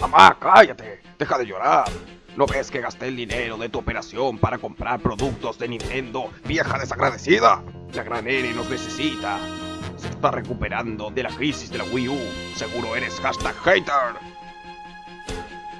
Mamá, cállate. Deja de llorar. ¿No ves que gasté el dinero de tu operación para comprar productos de Nintendo, vieja desagradecida? La gran N nos necesita. Se está recuperando de la crisis de la Wii U. Seguro eres hashtag hater.